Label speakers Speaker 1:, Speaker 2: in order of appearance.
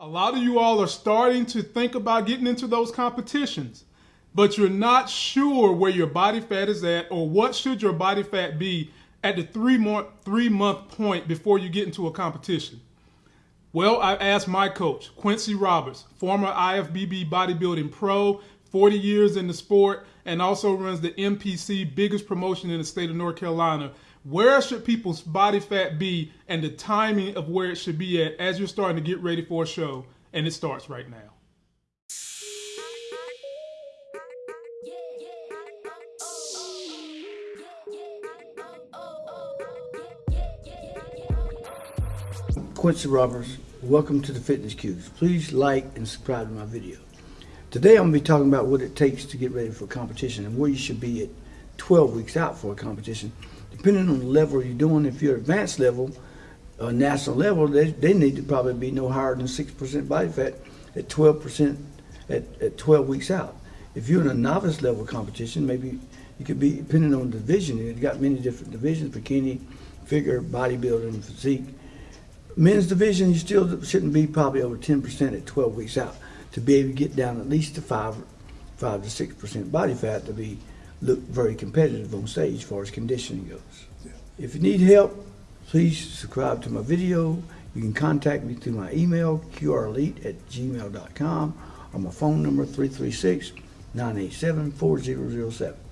Speaker 1: A lot of you all are starting to think about getting into those competitions, but you're not sure where your body fat is at or what should your body fat be at the three month, three month point before you get into a competition. Well, I asked my coach, Quincy Roberts, former IFBB bodybuilding pro, 40 years in the sport, and also runs the NPC, biggest promotion in the state of North Carolina. Where should people's body fat be and the timing of where it should be at as you're starting to get ready for a show? And it starts right now.
Speaker 2: Quincy Roberts. Welcome to the Fitness Cues. Please like and subscribe to my video. Today I'm going to be talking about what it takes to get ready for competition and where you should be at 12 weeks out for a competition. Depending on the level you're doing, if you're advanced level, uh, national level, they, they need to probably be no higher than 6% body fat at 12% at, at 12 weeks out. If you're in a novice level competition, maybe you could be, depending on division, you've got many different divisions, bikini, figure, bodybuilding, physique men's division, you still shouldn't be probably over 10% at 12 weeks out to be able to get down at least to 5, 5 to 6% body fat to be look very competitive on stage as far as conditioning goes. Yeah. If you need help, please subscribe to my video. You can contact me through my email, qrelite at gmail.com, or my phone number, 336 987 4007.